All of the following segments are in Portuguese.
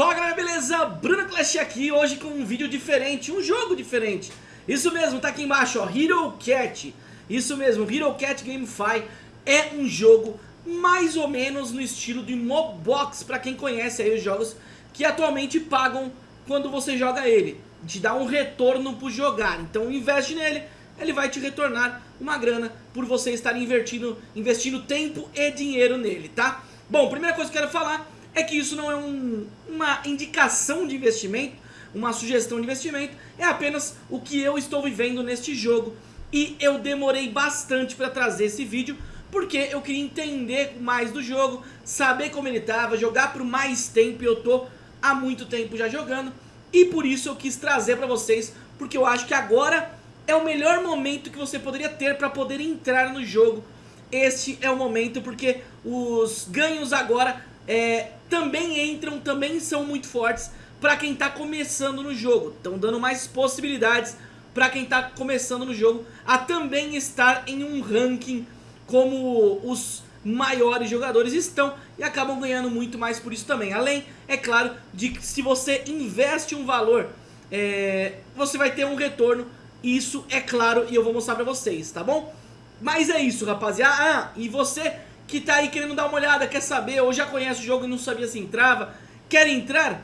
Fala galera, beleza? Bruno Clash aqui, hoje com um vídeo diferente, um jogo diferente Isso mesmo, tá aqui embaixo, ó, Hero Cat Isso mesmo, Hero Cat GameFi é um jogo mais ou menos no estilo de Mobox Pra quem conhece aí os jogos que atualmente pagam quando você joga ele Te dá um retorno por jogar, então investe nele ele vai te retornar uma grana por você estar investindo, investindo tempo e dinheiro nele, tá? Bom, primeira coisa que eu quero falar é que isso não é um, uma indicação de investimento, uma sugestão de investimento, é apenas o que eu estou vivendo neste jogo e eu demorei bastante para trazer esse vídeo porque eu queria entender mais do jogo, saber como ele estava, jogar por mais tempo e eu tô há muito tempo já jogando e por isso eu quis trazer para vocês, porque eu acho que agora é o melhor momento que você poderia ter para poder entrar no jogo. Este é o momento porque os ganhos agora é, também entram, também são muito fortes para quem está começando no jogo. Estão dando mais possibilidades para quem está começando no jogo a também estar em um ranking como os maiores jogadores estão e acabam ganhando muito mais por isso também. Além, é claro, de que se você investe um valor, é, você vai ter um retorno. Isso é claro e eu vou mostrar para vocês, tá bom? Mas é isso, rapaziada. Ah, e você que tá aí querendo dar uma olhada, quer saber, ou já conhece o jogo e não sabia se entrava, quer entrar,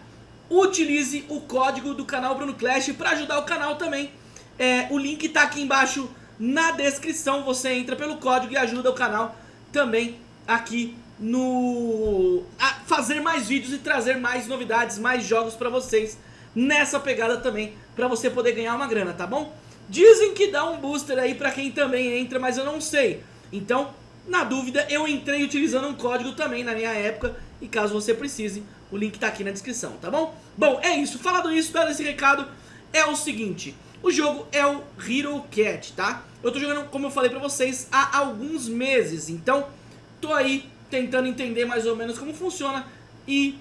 utilize o código do canal Bruno Clash para ajudar o canal também. É, o link tá aqui embaixo na descrição, você entra pelo código e ajuda o canal também aqui no... a fazer mais vídeos e trazer mais novidades, mais jogos para vocês nessa pegada também, para você poder ganhar uma grana, tá bom? Dizem que dá um booster aí para quem também entra, mas eu não sei. Então, na dúvida, eu entrei utilizando um código também na minha época e caso você precise, o link tá aqui na descrição, tá bom? Bom, é isso. Falado isso, dado esse recado, é o seguinte. O jogo é o Hero Cat, tá? Eu tô jogando, como eu falei pra vocês, há alguns meses. Então, tô aí tentando entender mais ou menos como funciona e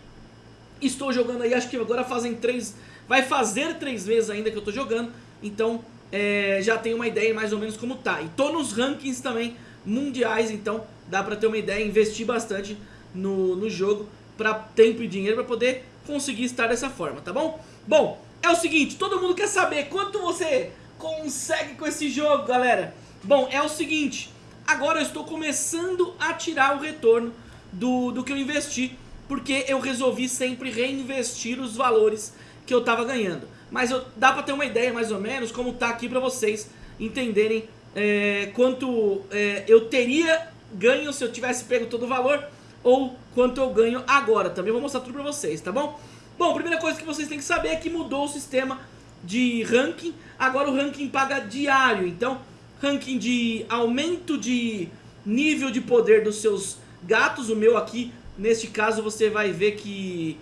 estou jogando aí, acho que agora fazem três... Vai fazer três vezes ainda que eu tô jogando, então é, já tenho uma ideia mais ou menos como tá. E tô nos rankings também mundiais, então dá pra ter uma ideia, investir bastante no, no jogo para tempo e dinheiro para poder conseguir estar dessa forma, tá bom? Bom, é o seguinte, todo mundo quer saber quanto você consegue com esse jogo, galera. Bom, é o seguinte, agora eu estou começando a tirar o retorno do, do que eu investi, porque eu resolvi sempre reinvestir os valores que eu tava ganhando. Mas eu, dá pra ter uma ideia mais ou menos como tá aqui pra vocês entenderem é, quanto é, eu teria ganho se eu tivesse pego todo o valor ou quanto eu ganho agora. Também vou mostrar tudo pra vocês, tá bom? Bom, primeira coisa que vocês têm que saber é que mudou o sistema de ranking. Agora o ranking paga diário, então ranking de aumento de nível de poder dos seus gatos. O meu aqui, neste caso, você vai ver que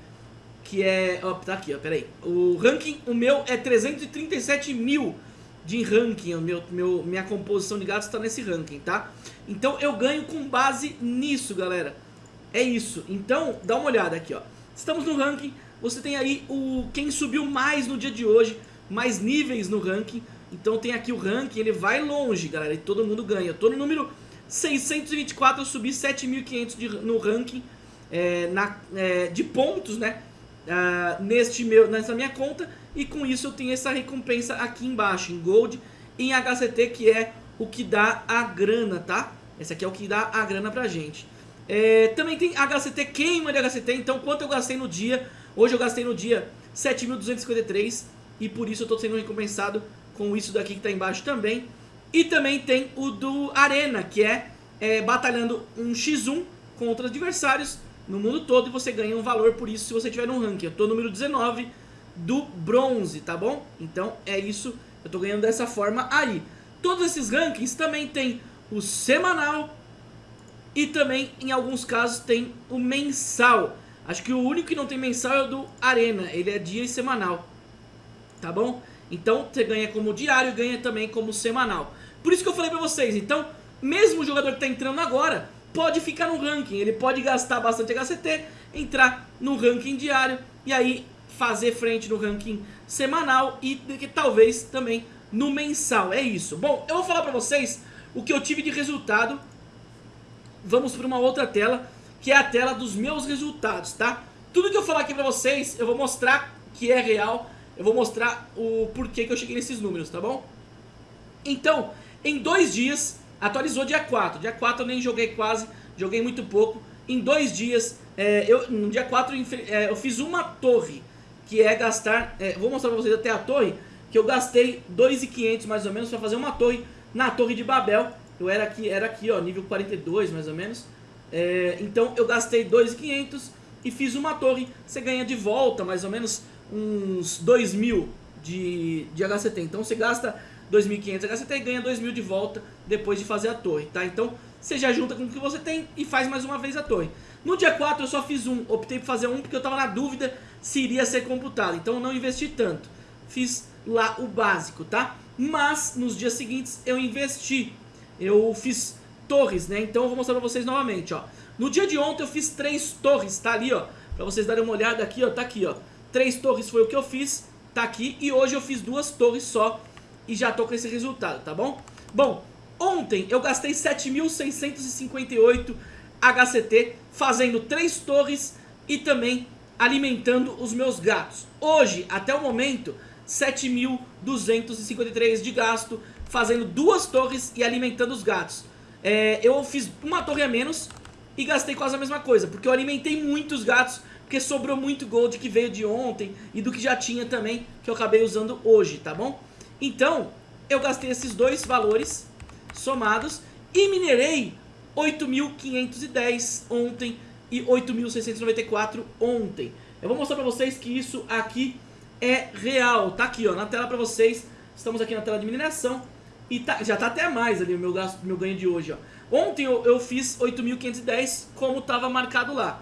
que é... Ó, tá aqui, ó, peraí. O ranking, o meu é 337 mil de ranking, meu, meu, minha composição de gatos está nesse ranking, tá? Então eu ganho com base nisso, galera. É isso. Então, dá uma olhada aqui, ó. Estamos no ranking, você tem aí o quem subiu mais no dia de hoje, mais níveis no ranking. Então tem aqui o ranking, ele vai longe, galera, e todo mundo ganha. Eu tô no número 624, eu subi 7.500 no ranking é, na, é, de pontos, né? Uh, neste meu, nessa minha conta e com isso eu tenho essa recompensa aqui embaixo, em Gold em HCT, que é o que dá a grana, tá? Esse aqui é o que dá a grana pra gente. É, também tem HCT, queima de HCT, então quanto eu gastei no dia? Hoje eu gastei no dia 7.253 e por isso eu tô sendo recompensado com isso daqui que tá embaixo também. E também tem o do Arena, que é, é batalhando um x1 contra adversários no mundo todo e você ganha um valor por isso se você tiver no ranking. Eu tô número 19 do bronze, tá bom? Então é isso, eu tô ganhando dessa forma aí. Todos esses rankings também tem o semanal e também em alguns casos tem o mensal. Acho que o único que não tem mensal é o do Arena, ele é dia e semanal, tá bom? Então você ganha como diário e ganha também como semanal. Por isso que eu falei pra vocês, então mesmo o jogador que tá entrando agora pode ficar no ranking, ele pode gastar bastante HCT, entrar no ranking diário e aí fazer frente no ranking semanal e talvez também no mensal, é isso. Bom, eu vou falar pra vocês o que eu tive de resultado, vamos para uma outra tela, que é a tela dos meus resultados, tá? Tudo que eu falar aqui pra vocês, eu vou mostrar que é real, eu vou mostrar o porquê que eu cheguei nesses números, tá bom? Então, em dois dias, atualizou dia 4, dia 4 eu nem joguei quase, joguei muito pouco, em dois dias, é, eu, no dia 4 é, eu fiz uma torre, que é gastar, é, vou mostrar pra vocês até a torre, que eu gastei 2.500 mais ou menos pra fazer uma torre na torre de Babel, eu era aqui, era aqui ó, nível 42 mais ou menos, é, então eu gastei 2.500 e fiz uma torre, você ganha de volta mais ou menos uns 2.000 de, de HCT, então você gasta 2.500 HCT e ganha 2.000 de volta depois de fazer a torre, tá? Então você já junta com o que você tem e faz mais uma vez a torre. No dia 4 eu só fiz um, optei por fazer um porque eu tava na dúvida se iria ser computado, então eu não investi tanto. Fiz lá o básico, tá? Mas nos dias seguintes eu investi, eu fiz torres, né? Então eu vou mostrar pra vocês novamente, ó. No dia de ontem eu fiz três torres, tá ali, ó. Pra vocês darem uma olhada aqui, ó, tá aqui, ó. Três torres foi o que eu fiz, tá aqui. E hoje eu fiz duas torres só e já tô com esse resultado, tá bom? Bom, ontem eu gastei 7.658 HCT fazendo três torres e também alimentando os meus gatos. Hoje, até o momento, 7.253 de gasto fazendo duas torres e alimentando os gatos. É, eu fiz uma torre a menos e gastei quase a mesma coisa, porque eu alimentei muitos gatos, porque sobrou muito gold que veio de ontem e do que já tinha também, que eu acabei usando hoje, tá bom? Então, eu gastei esses dois valores somados e minerei 8.510 ontem e 8.694 ontem. Eu vou mostrar pra vocês que isso aqui é real. Tá aqui, ó, na tela pra vocês. Estamos aqui na tela de mineração. E tá, já tá até mais ali o meu, gasto, meu ganho de hoje, ó. Ontem eu, eu fiz 8.510 como tava marcado lá.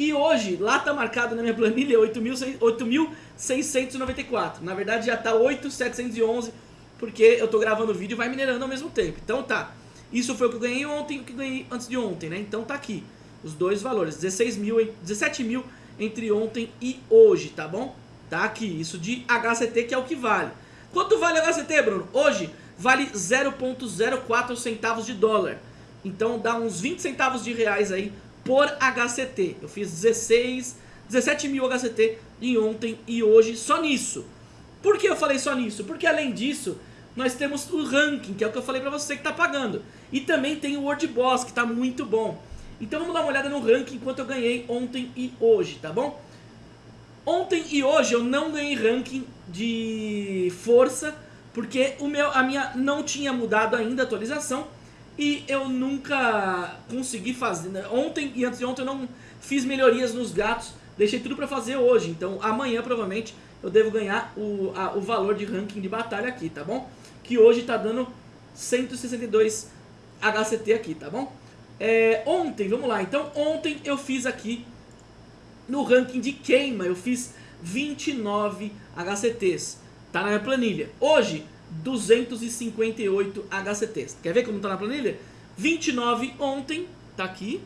E hoje, lá tá marcado na minha planilha 8.694. Na verdade já tá 8.711 porque eu tô gravando o vídeo e vai minerando ao mesmo tempo. Então tá. Isso foi o que eu ganhei ontem e o que eu ganhei antes de ontem, né? Então tá aqui. Os dois valores. 16 mil, 17 mil entre ontem e hoje, tá bom? Tá aqui. Isso de HCT que é o que vale. Quanto vale HCT, Bruno? Hoje vale 0.04 centavos de dólar. Então dá uns 20 centavos de reais aí por HCT. Eu fiz 16, 17 mil HCT em ontem e hoje só nisso. Por que eu falei só nisso? Porque além disso, nós temos o ranking, que é o que eu falei pra você que tá pagando. E também tem o World Boss, que tá muito bom. Então vamos dar uma olhada no ranking enquanto eu ganhei ontem e hoje, tá bom? Ontem e hoje eu não ganhei ranking de força, porque o meu, a minha não tinha mudado ainda a atualização e eu nunca consegui fazer. Né? Ontem e antes de ontem eu não fiz melhorias nos gatos, deixei tudo pra fazer hoje. Então amanhã provavelmente eu devo ganhar o, a, o valor de ranking de batalha aqui, tá bom? Que hoje tá dando 162 HCT aqui, tá bom? É, ontem, vamos lá, então ontem eu fiz aqui no ranking de queima, eu fiz 29 HCTs, tá na minha planilha. Hoje, 258 HCTs. Quer ver como tá na planilha? 29 ontem, tá aqui,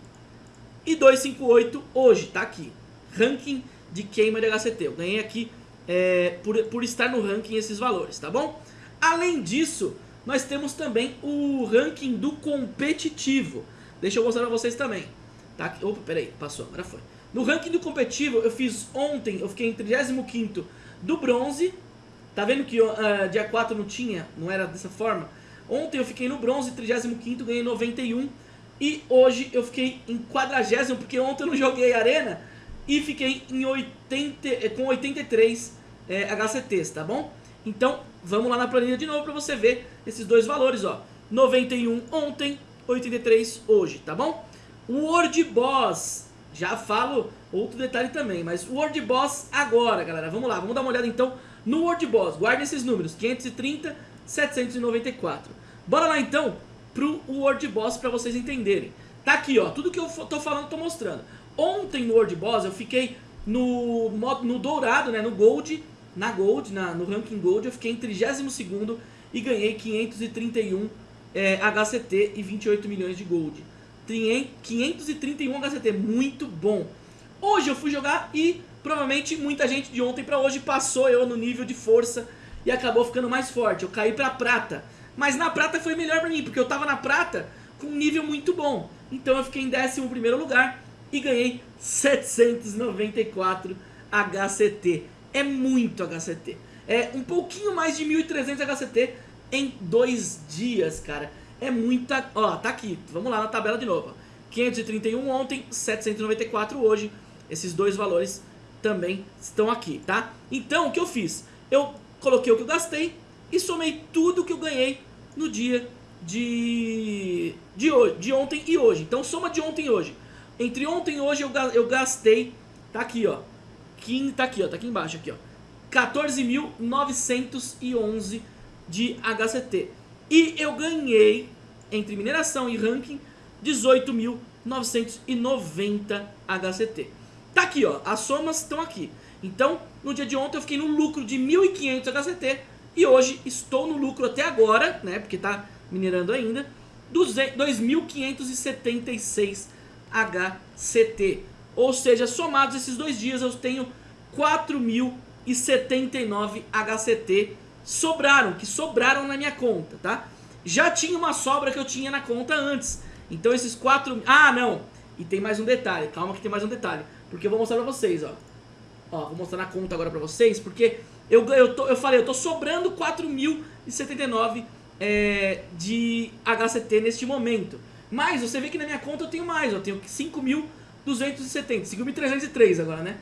e 258 hoje, tá aqui. Ranking de queima de HCT. Eu ganhei aqui é, por, por estar no ranking esses valores, tá bom? Além disso, nós temos também o ranking do competitivo. Deixa eu mostrar pra vocês também. Tá? Opa, peraí, passou, agora foi. No ranking do competitivo, eu fiz ontem, eu fiquei em 35º do bronze. Tá vendo que uh, dia 4 não tinha, não era dessa forma? Ontem eu fiquei no bronze, 35º, ganhei 91. E hoje eu fiquei em 40 porque ontem eu não joguei arena. E fiquei em 80, eh, com 83 é, HCTs, tá bom? Então, vamos lá na planilha de novo para você ver esses dois valores, ó. 91 ontem, 83 hoje, tá bom? World Boss, já falo outro detalhe também, mas World Boss agora, galera. Vamos lá, vamos dar uma olhada então no World Boss. Guarde esses números, 530, 794. Bora lá então pro World Boss para vocês entenderem. Tá aqui, ó, tudo que eu tô falando, tô mostrando. Ontem no World Boss eu fiquei no, no dourado, né, no Gold, na Gold, na, no ranking Gold, eu fiquei em 32º e ganhei 531 é, HCT e 28 milhões de Gold. Tinha 531 HCT, muito bom. Hoje eu fui jogar e provavelmente muita gente de ontem pra hoje passou eu no nível de força e acabou ficando mais forte. Eu caí pra prata. Mas na prata foi melhor pra mim, porque eu tava na prata com um nível muito bom. Então eu fiquei em 11 lugar e ganhei 794 HCT. É muito HCT. É um pouquinho mais de 1.300 HCT em dois dias, cara. É muita... Ó, tá aqui. Vamos lá na tabela de novo. 531 ontem, 794 hoje. Esses dois valores também estão aqui, tá? Então, o que eu fiz? Eu coloquei o que eu gastei e somei tudo que eu ganhei no dia de, de, hoje, de ontem e hoje. Então, soma de ontem e hoje. Entre ontem e hoje eu, eu gastei, tá aqui, ó. Tá aqui, ó, tá aqui embaixo, aqui, ó. 14.911 de HCT. E eu ganhei, entre mineração e ranking, 18.990 HCT. Aqui, ó, as somas estão aqui. Então, no dia de ontem eu fiquei no lucro de 1.500 HCT e hoje estou no lucro até agora, né, porque tá minerando ainda, 2.576 HCT. Ou seja, somados esses dois dias eu tenho 4.079 HCT sobraram, que sobraram na minha conta, tá? Já tinha uma sobra que eu tinha na conta antes. Então esses 4... Ah, não! E tem mais um detalhe, calma que tem mais um detalhe. Porque eu vou mostrar pra vocês, ó. Ó, vou mostrar na conta agora pra vocês, porque eu, eu, tô, eu falei, eu tô sobrando 4.079 é, de HCT neste momento. Mas você vê que na minha conta eu tenho mais, eu tenho 5.270, 5.303 agora, né?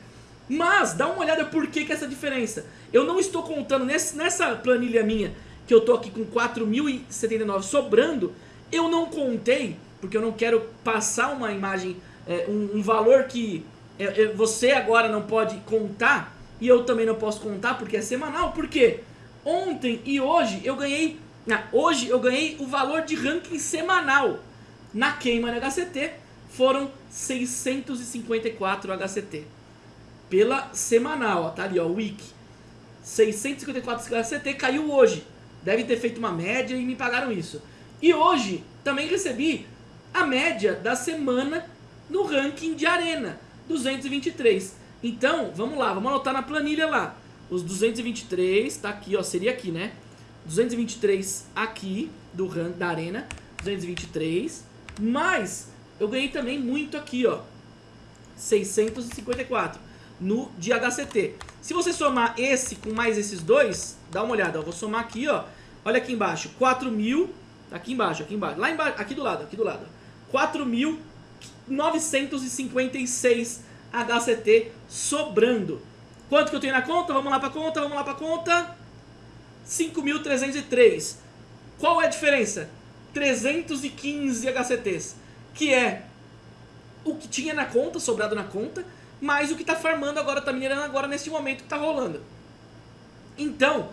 Mas, dá uma olhada por que, que essa diferença. Eu não estou contando, nesse, nessa planilha minha, que eu tô aqui com 4.079 sobrando, eu não contei, porque eu não quero passar uma imagem, é, um, um, valor que é, é, você agora não pode contar, e eu também não posso contar porque é semanal, porque ontem e hoje eu ganhei, hoje eu ganhei o valor de ranking semanal. Na queima no HCT foram 654 HCT pela semanal, ó, tá ali, ó, Wiki. 654 CT caiu hoje. Deve ter feito uma média e me pagaram isso. E hoje também recebi a média da semana no ranking de arena, 223. Então, vamos lá, vamos anotar na planilha lá. Os 223, tá aqui, ó, seria aqui, né? 223 aqui do da arena, 223. Mas eu ganhei também muito aqui, ó. 654 no de HCT. Se você somar esse com mais esses dois, dá uma olhada, eu vou somar aqui, ó. Olha aqui embaixo, 4 mil, aqui embaixo, aqui embaixo, lá embaixo, aqui do lado, aqui do lado. 4.956 HCT sobrando. Quanto que eu tenho na conta? Vamos lá pra conta, vamos lá pra conta. 5.303. Qual é a diferença? 315 HCTs, que é o que tinha na conta, sobrado na conta, mais o que está farmando agora, está minerando agora nesse momento que está rolando. Então,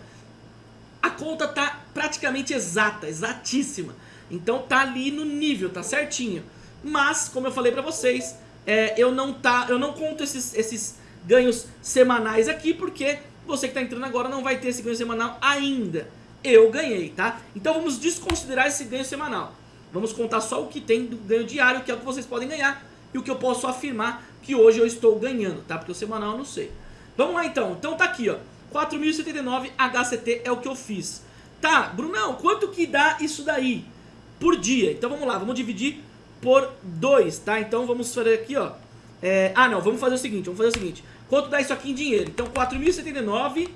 a conta tá praticamente exata, exatíssima. Então tá ali no nível, tá certinho. Mas, como eu falei pra vocês, é, eu, não tá, eu não conto esses, esses ganhos semanais aqui, porque você que tá entrando agora não vai ter esse ganho semanal ainda. Eu ganhei, tá? Então vamos desconsiderar esse ganho semanal. Vamos contar só o que tem do ganho diário, que é o que vocês podem ganhar, e o que eu posso afirmar que hoje eu estou ganhando, tá? Porque o semanal eu não sei. Vamos lá então. Então tá aqui, ó. 4.079 HCT é o que eu fiz. Tá, Brunão, quanto que dá isso daí por dia? Então vamos lá, vamos dividir por 2, tá? Então vamos fazer aqui, ó. É, ah, não, vamos fazer o seguinte, vamos fazer o seguinte. Quanto dá isso aqui em dinheiro? Então 4.079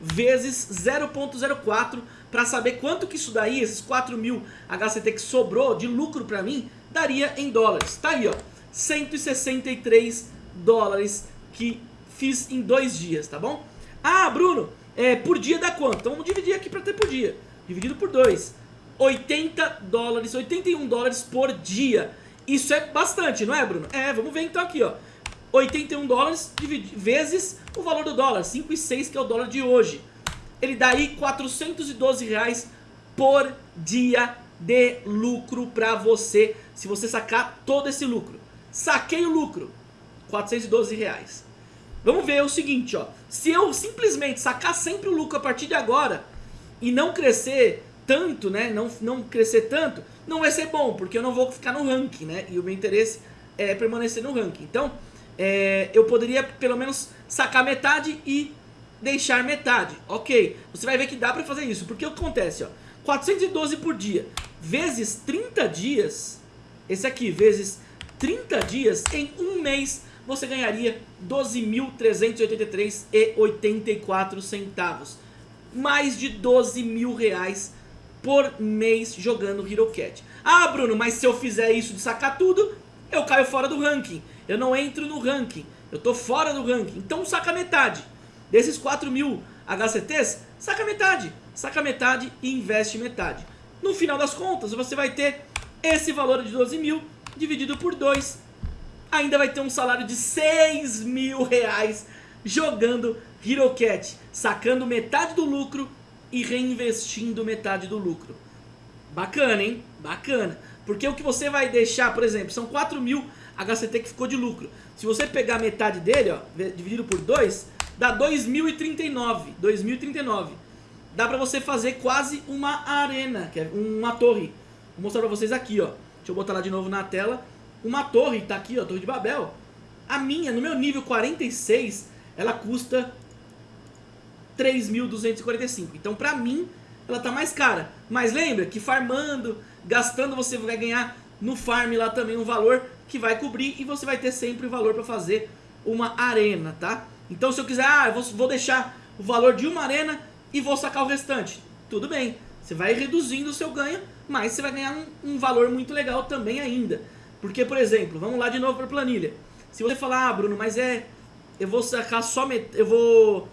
vezes 0.04 para saber quanto que isso daí, esses 4.000 HCT que sobrou de lucro para mim, daria em dólares. Tá aí, ó. 163 dólares que fiz em dois dias, tá bom? Ah, Bruno, é, por dia dá quanto? Então vamos dividir aqui para ter por dia. Dividido por 2. 80 dólares, 81 dólares por dia. Isso é bastante, não é, Bruno? É, vamos ver então aqui, ó. 81 dólares vezes o valor do dólar, 5,6 que é o dólar de hoje. Ele dá aí 412 reais por dia de lucro para você, se você sacar todo esse lucro. Saquei o lucro, 412 reais. Vamos ver o seguinte, ó. Se eu simplesmente sacar sempre o lucro a partir de agora e não crescer tanto, né? Não, não crescer tanto, não vai ser bom, porque eu não vou ficar no ranking, né? E o meu interesse é permanecer no ranking. Então, é, eu poderia pelo menos sacar metade e deixar metade. Ok, você vai ver que dá pra fazer isso. Porque o que acontece, ó. 412 por dia, vezes 30 dias, esse aqui, vezes 30 dias, em um mês, você ganharia 12.383,84 centavos. Mais de 12 mil reais por mês jogando HeroCat. Ah, Bruno, mas se eu fizer isso de sacar tudo, eu caio fora do ranking. Eu não entro no ranking. Eu tô fora do ranking. Então saca metade. Desses 4 mil HCTs, saca metade. Saca metade e investe metade. No final das contas, você vai ter esse valor de 12 mil dividido por 2. Ainda vai ter um salário de 6 mil reais jogando HeroCat, sacando metade do lucro e reinvestindo metade do lucro. Bacana, hein? Bacana. Porque o que você vai deixar, por exemplo, são 4 mil HCT que ficou de lucro. Se você pegar metade dele, ó, dividido por 2, dá 2.039. 2.039. Dá pra você fazer quase uma arena, que é uma torre. Vou mostrar pra vocês aqui, ó. Deixa eu botar lá de novo na tela. Uma torre, tá aqui, ó, Torre de Babel. A minha, no meu nível 46, ela custa 3.245. Então, pra mim, ela tá mais cara. Mas lembra que farmando, gastando, você vai ganhar no farm lá também um valor que vai cobrir e você vai ter sempre o valor pra fazer uma arena, tá? Então, se eu quiser, ah, eu vou deixar o valor de uma arena e vou sacar o restante. Tudo bem, você vai reduzindo o seu ganho, mas você vai ganhar um, um valor muito legal também ainda. Porque, por exemplo, vamos lá de novo para planilha. Se você falar, ah, Bruno, mas é... Eu vou sacar só... Eu vou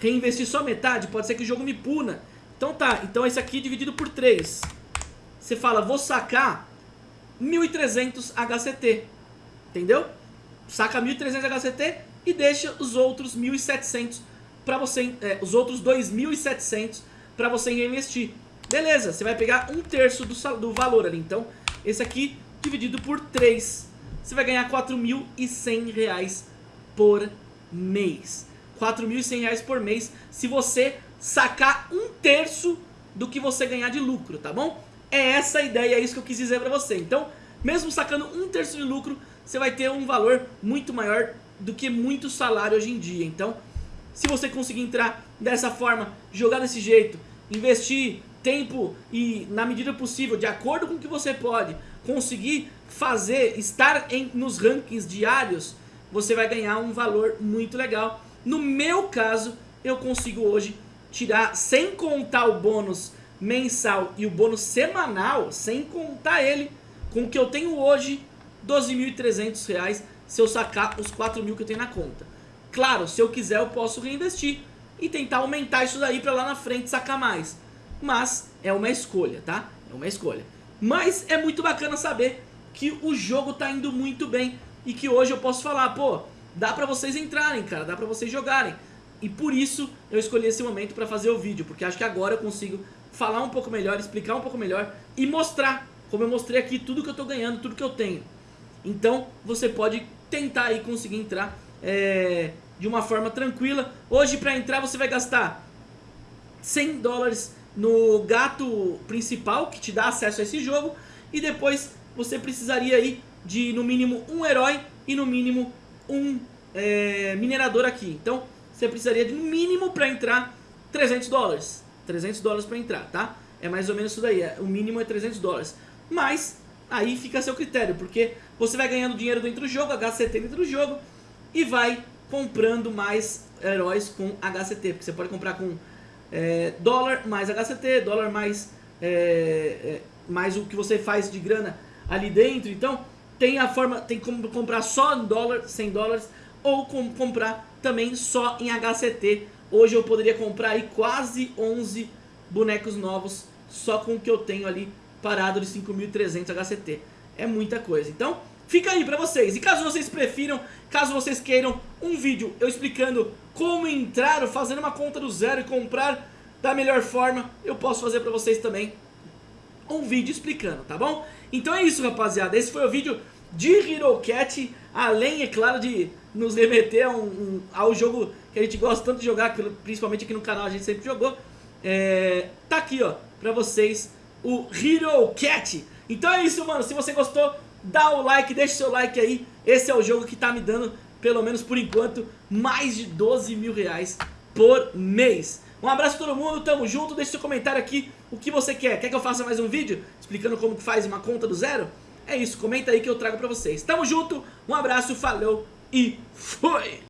reinvestir só metade, pode ser que o jogo me puna. Então tá, então esse aqui dividido por 3. Você fala, vou sacar 1.300 HCT. Entendeu? Saca 1.300 HCT e deixa os outros 1.700 para você, é, os outros 2.700 para você investir. Beleza, você vai pegar um terço do, do valor ali. Então, esse aqui dividido por 3, você vai ganhar 4.100 reais por mês. 4.100 reais por mês se você sacar um terço do que você ganhar de lucro, tá bom? É essa a ideia, é isso que eu quis dizer pra você. Então, mesmo sacando um terço de lucro, você vai ter um valor muito maior do que muito salário hoje em dia. Então, se você conseguir entrar dessa forma, jogar desse jeito, investir tempo e na medida possível, de acordo com o que você pode, conseguir fazer, estar em, nos rankings diários, você vai ganhar um valor muito legal. No meu caso, eu consigo hoje tirar, sem contar o bônus mensal e o bônus semanal, sem contar ele, com o que eu tenho hoje, R$ 12.300 se eu sacar os 4 mil que eu tenho na conta. Claro, se eu quiser eu posso reinvestir e tentar aumentar isso daí para lá na frente sacar mais. Mas é uma escolha, tá? É uma escolha. Mas é muito bacana saber que o jogo tá indo muito bem e que hoje eu posso falar, pô, dá pra vocês entrarem, cara, dá pra vocês jogarem. E por isso eu escolhi esse momento pra fazer o vídeo, porque acho que agora eu consigo falar um pouco melhor, explicar um pouco melhor e mostrar, como eu mostrei aqui, tudo que eu tô ganhando, tudo que eu tenho. Então você pode tentar aí conseguir entrar é, de uma forma tranquila. Hoje para entrar você vai gastar 100 dólares no gato principal que te dá acesso a esse jogo e depois você precisaria aí de no mínimo um herói e no mínimo um é, minerador aqui. Então você precisaria de no mínimo para entrar 300 dólares. 300 dólares para entrar, tá? É mais ou menos isso daí, é, o mínimo é 300 dólares. Mas aí fica a seu critério, porque você vai ganhando dinheiro dentro do jogo, HCT dentro do jogo e vai comprando mais heróis com HCT, porque você pode comprar com é, dólar mais HCT, dólar mais, é, é, mais o que você faz de grana ali dentro, então tem a forma, tem como comprar só em dólar, 100 dólares, ou com, comprar também só em HCT, hoje eu poderia comprar aí quase 11 bonecos novos só com o que eu tenho ali parado de 5.300 HCT, é muita coisa, então fica aí pra vocês. E caso vocês prefiram, caso vocês queiram um vídeo eu explicando como entrar fazendo uma conta do zero e comprar da melhor forma, eu posso fazer pra vocês também um vídeo explicando, tá bom? Então é isso, rapaziada. Esse foi o vídeo de HeroCat, além, é claro, de nos remeter a um, um, ao jogo que a gente gosta tanto de jogar, principalmente aqui no canal a gente sempre jogou. É, tá aqui, ó, pra vocês o HeroCat. Então é isso, mano. Se você gostou, dá o like, deixa o seu like aí. Esse é o jogo que tá me dando, pelo menos por enquanto, mais de 12 mil reais por mês. Um abraço a todo mundo, tamo junto, deixa seu comentário aqui o que você quer. Quer que eu faça mais um vídeo explicando como que faz uma conta do zero? É isso, comenta aí que eu trago pra vocês. Tamo junto, um abraço, falou e fui!